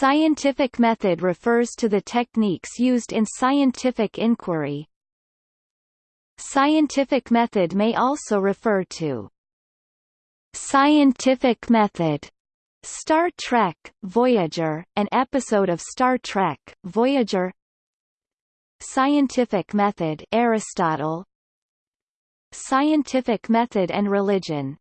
Scientific method refers to the techniques used in scientific inquiry. Scientific method may also refer to scientific method Star Trek, Voyager, an episode of Star Trek, Voyager. Scientific method Aristotle. Scientific method and religion.